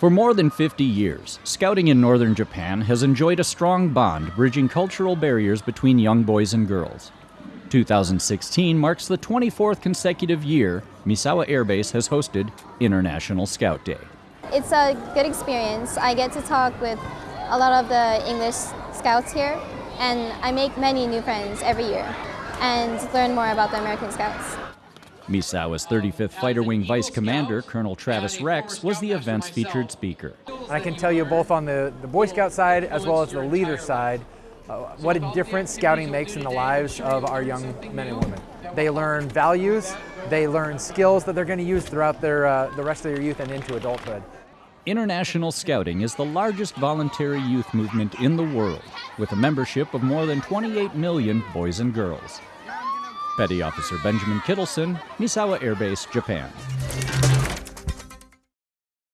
For more than 50 years, scouting in northern Japan has enjoyed a strong bond bridging cultural barriers between young boys and girls. 2016 marks the 24th consecutive year Misawa Air Base has hosted International Scout Day. It's a good experience. I get to talk with a lot of the English scouts here, and I make many new friends every year and learn more about the American Scouts. Misawa's 35th Fighter Wing Vice Commander, Colonel Travis Rex, was the event's featured speaker. I can tell you both on the, the Boy Scout side as well as the leader side uh, what a difference scouting makes in the lives of our young men and women. They learn values, they learn skills that they're going to use throughout their, uh, the rest of their youth and into adulthood. International Scouting is the largest voluntary youth movement in the world, with a membership of more than 28 million boys and girls. Petty Officer Benjamin Kittleson, Misawa Air Base, Japan.